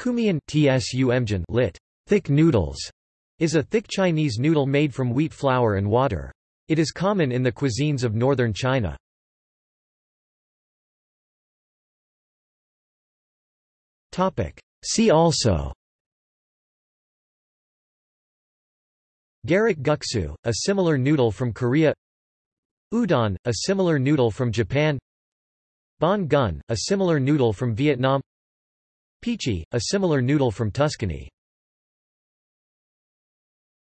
Kumian tsumjin lit. Thick noodles is a thick Chinese noodle made from wheat flour and water. It is common in the cuisines of northern China. See also Garak guksu, a similar noodle from Korea Udon, a similar noodle from Japan Banh canh, a similar noodle from Vietnam Pici, a similar noodle from Tuscany